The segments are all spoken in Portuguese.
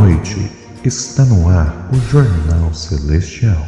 noite. Está no ar o Jornal Celestial.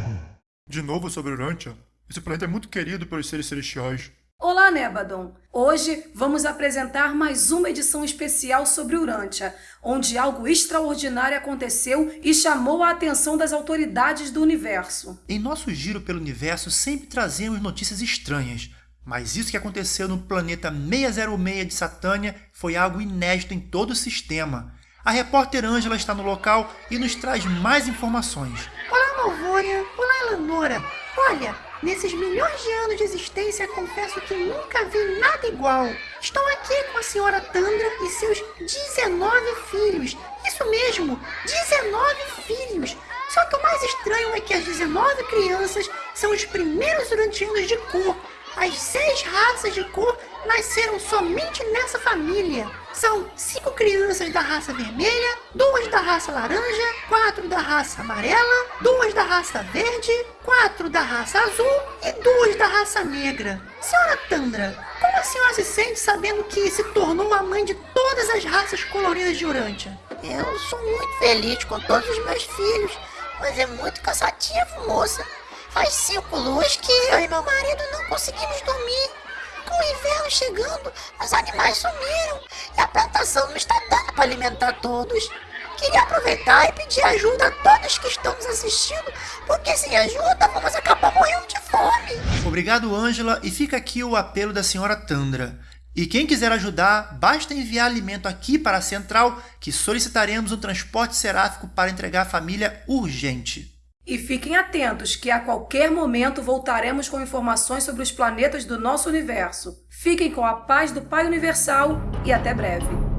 De novo sobre Urantia? Esse planeta é muito querido pelos seres celestiais. Olá, Nebadon! Hoje vamos apresentar mais uma edição especial sobre Urantia, onde algo extraordinário aconteceu e chamou a atenção das autoridades do universo. Em nosso giro pelo universo sempre trazemos notícias estranhas, mas isso que aconteceu no planeta 606 de Satânia foi algo inédito em todo o sistema. A repórter Ângela está no local e nos traz mais informações. Olá, Malvônia! Olá, Eleonora! Olha, nesses milhões de anos de existência, confesso que nunca vi nada igual. Estou aqui com a senhora Tandra e seus 19 filhos. Isso mesmo, 19 filhos! Só que o mais estranho é que as 19 crianças são os primeiros urantianos de cor as seis raças de cor nasceram somente nessa família. São cinco crianças da raça vermelha, duas da raça laranja, quatro da raça amarela, duas da raça verde, quatro da raça azul e duas da raça negra. Senhora Tandra, como a senhora se sente sabendo que se tornou a mãe de todas as raças coloridas de Urântia? Eu sou muito feliz com todos os meus filhos, mas é muito cansativo, moça. Faz cinco luas que eu e meu marido não conseguimos dormir. Com o inverno chegando, os animais sumiram e a plantação não está dando para alimentar todos. Queria aproveitar e pedir ajuda a todos que estão nos assistindo, porque sem ajuda vamos acabar morrendo de fome. Obrigado, Ângela, e fica aqui o apelo da senhora Tandra. E quem quiser ajudar, basta enviar alimento aqui para a central, que solicitaremos um transporte seráfico para entregar à família urgente. E fiquem atentos que a qualquer momento voltaremos com informações sobre os planetas do nosso universo. Fiquem com a paz do Pai Universal e até breve.